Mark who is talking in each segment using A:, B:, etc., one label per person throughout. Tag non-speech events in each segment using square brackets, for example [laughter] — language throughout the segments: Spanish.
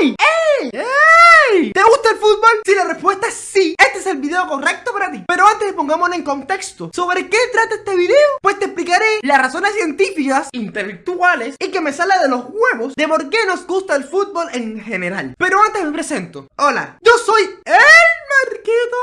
A: ¡Ey! ¡Ey! ¿Te gusta el fútbol? Si la respuesta es sí, este es el video correcto para ti. Pero antes pongámonos en contexto. ¿Sobre qué trata este video? Pues te explicaré las razones científicas, intelectuales y que me sale de los huevos de por qué nos gusta el fútbol en general. Pero antes me presento. Hola, yo soy el Marquito.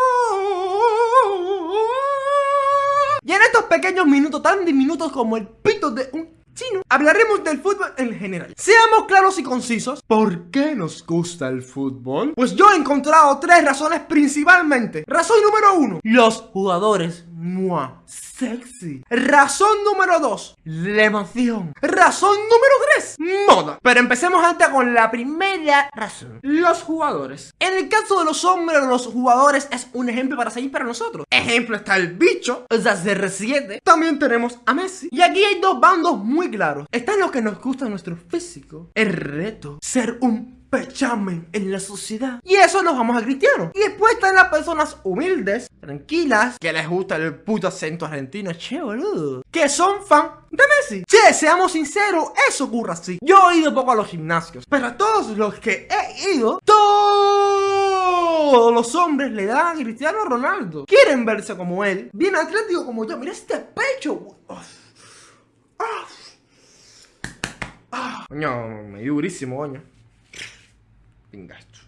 A: Y en estos pequeños minutos, tan diminutos como el pito de un hablaremos del fútbol en general. Seamos claros y concisos. ¿Por qué nos gusta el fútbol? Pues yo he encontrado tres razones principalmente. Razón número uno, los jugadores. ¡Mua! Sexy. Razón número 2. La emoción. Razón número 3. Moda. Pero empecemos antes con la primera razón. Los jugadores. En el caso de los hombres, los jugadores es un ejemplo para seguir para nosotros. Ejemplo está el bicho, o sea, CR7. También tenemos a Messi. Y aquí hay dos bandos muy claros. Están los que nos gusta nuestro físico. El reto. Ser un pechamen en la sociedad. Y eso nos vamos a cristiano. Y después están las personas humildes, tranquilas, que les gusta el puto acento argentino, che boludo. Que son fan de Messi. Che, seamos sinceros, eso ocurre así. Yo he ido poco a los gimnasios, pero a todos los que he ido, todos los hombres le dan a Cristiano Ronaldo. Quieren verse como él, bien atlético como yo. Mira este pecho. Ah, coño, me durísimo, coño.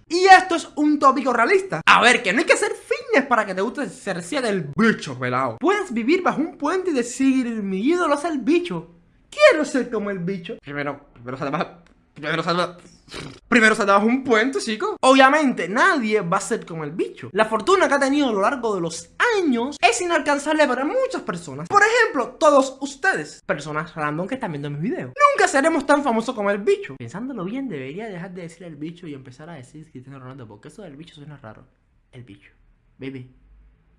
A: Y esto es un tópico realista. A ver, que no hay que hacer fitness para que te guste ser del bicho pelado. Puedes vivir bajo un puente y decir, mi ídolo es el bicho. Quiero ser como el bicho. Primero, primero salva, primero salva, primero salvas un puente, chico. Obviamente, nadie va a ser como el bicho. La fortuna que ha tenido a lo largo de los años es inalcanzable para muchas personas. Por ejemplo, todos ustedes, personas random que están viendo mis videos. Nunca seremos tan famosos como el bicho. Pensándolo bien, debería dejar de decir el bicho y empezar a decir Cristiano Ronaldo, porque eso del bicho suena raro. El bicho. Baby,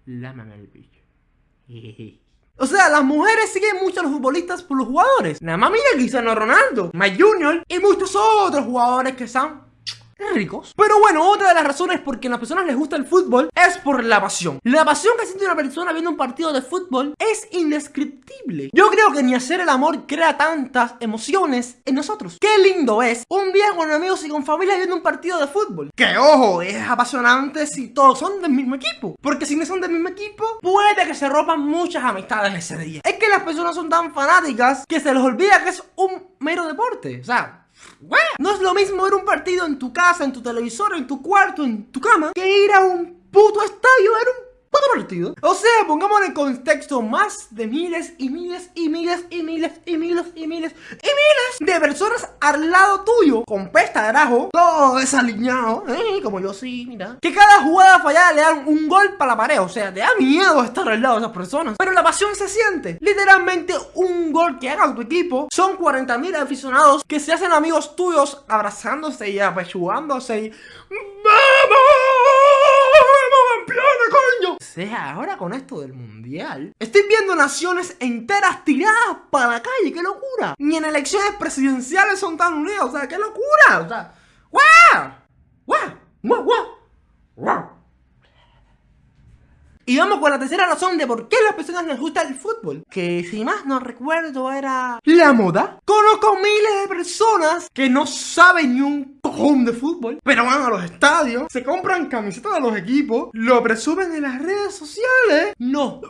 A: lámame el bicho. [laughs] O sea, las mujeres siguen mucho a los futbolistas por los jugadores. Nada más mira Cristiano Ronaldo, Mike Junior y muchos otros jugadores que son ricos. Pero bueno, otra de las razones por que a las personas les gusta el fútbol es por la pasión. La pasión que siente una persona viendo un partido de fútbol es indescriptible. Yo creo que ni hacer el amor crea tantas emociones en nosotros. Qué lindo es un día con amigos y con familia viendo un partido de fútbol. Que ojo, es apasionante si todos son del mismo equipo. Porque si no son del mismo equipo, puede que se rompan muchas amistades ese día. Es que las personas son tan fanáticas que se les olvida que es un mero deporte. O sea, no es lo mismo ver un partido en tu casa, en tu televisor, en tu cuarto, en tu cama, que ir a un puto estadio a ver un puto partido. O sea, pongamos en contexto más de miles y miles y miles y miles y miles y miles y miles de personas al lado tuyo con pesta de arajo, todo desaliñado, ¿eh? como yo sí, mira. Que cada jugada fallada le dan un gol para la pared, o sea, te da miedo estar al lado de esas personas. Pero la pasión se siente. Literalmente un gol que haga tu equipo son 40.000 aficionados que se hacen amigos tuyos abrazándose y apechugándose y... ¡Vamos! Sea, ahora con esto del mundial, estoy viendo naciones enteras tiradas para la calle, qué locura. Ni en elecciones presidenciales son tan unidos, o sea, qué locura. O sea. ¡guau! ¡guau! ¡guau! ¡guau! Y vamos con la tercera razón de por qué a las personas les gusta el fútbol. Que si más no recuerdo era... La moda. Conozco miles de personas que no saben ni un cojón de fútbol. Pero van a los estadios, se compran camisetas de los equipos, lo presumen en las redes sociales. No.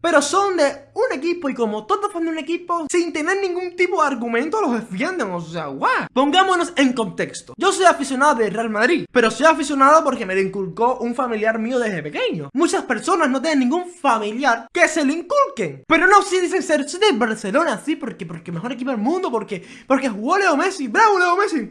A: Pero son de un equipo y como todos fan de un equipo, sin tener ningún tipo de argumento los defienden, o sea, guau. Pongámonos en contexto. Yo soy aficionado del Real Madrid, pero soy aficionado porque me lo inculcó un familiar mío desde pequeño. Muchas personas no tienen ningún familiar que se lo inculquen. Pero no, si dicen ser de Barcelona, sí, porque, porque mejor equipo del mundo, porque, porque jugó Leo Messi, bravo Leo Messi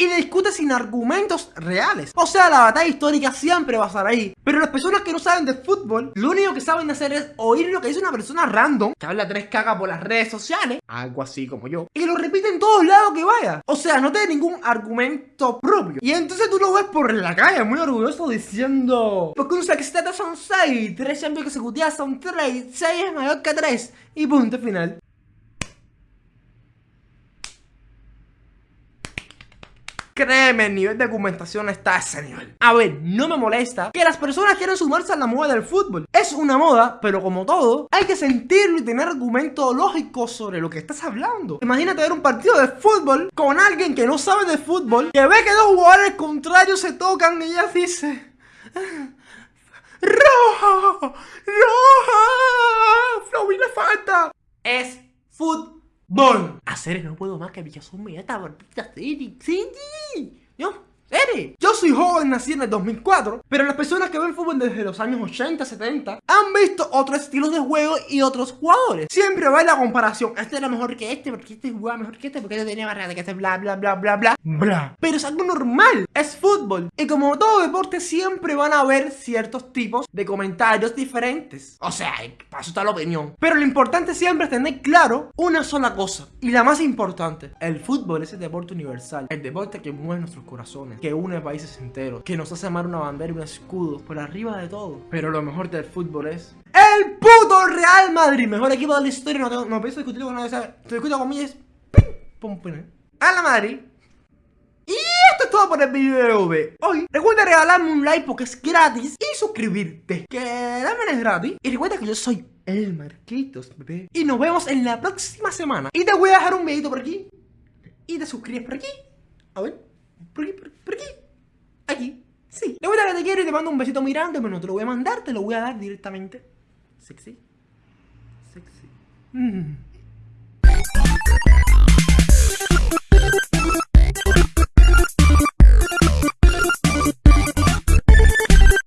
A: y discute sin argumentos reales. O sea, la batalla histórica siempre va a estar ahí. Pero las personas que no saben de fútbol, lo único que saben hacer es oír lo que dice una persona random que habla tres cagas por las redes sociales, algo así como yo, y lo repite en todos lados que vaya. O sea, no tiene ningún argumento propio. Y entonces tú lo ves por la calle muy orgulloso diciendo, porque un sexteto son 6, 3 que consecutivas son 3, 6 es mayor que 3, y punto final. Créeme, el nivel de argumentación está a ese nivel. A ver, no me molesta que las personas quieran sumarse a la moda del fútbol. Es una moda, pero como todo, hay que sentirlo y tener argumentos lógicos sobre lo que estás hablando. Imagínate ver un partido de fútbol con alguien que no sabe de fútbol, que ve que dos jugadores contrarios se tocan y ella dice... ¡Roja! ¡Roja! ¡Flow le falta! Es fútbol. Hacer no puedo más que Villazón me esta barbita sí, sí. ¿No? Yo soy joven, nací en el 2004, pero las personas que ven fútbol desde los años 80, 70 han visto otros estilos de juego y otros jugadores. Siempre va la comparación. Este era mejor que este, porque este jugaba mejor que este, porque este tenía barrera, que este bla, bla, bla, bla, bla, bla. Pero es algo normal. Es fútbol. Y como todo deporte, siempre van a haber ciertos tipos de comentarios diferentes. O sea, para eso está la opinión. Pero lo importante siempre es tener claro una sola cosa. Y la más importante. El fútbol es el deporte universal. El deporte que mueve nuestros corazones que une países enteros, que nos hace amar una bandera y un escudo por arriba de todo. Pero lo mejor del fútbol es el puto Real Madrid, mejor equipo de la historia. No, tengo, no pienso discutirlo con nadie. Te discuto con es pum, pum, a la Madrid. Y esto es todo por el video de hoy. Recuerda regalarme un like porque es gratis y suscribirte, que también es gratis. Y recuerda que yo soy el Marquitos, bebé. Y nos vemos en la próxima semana. Y te voy a dejar un videito por aquí. Y te suscribes por aquí. A ver. ¿Por qué? ¿Por, por qué? Aquí. Sí. Le voy a que te quiero y te mando un besito muy grande, pero no te lo voy a mandar, te lo voy a dar directamente. Sexy. Sexy. Mm.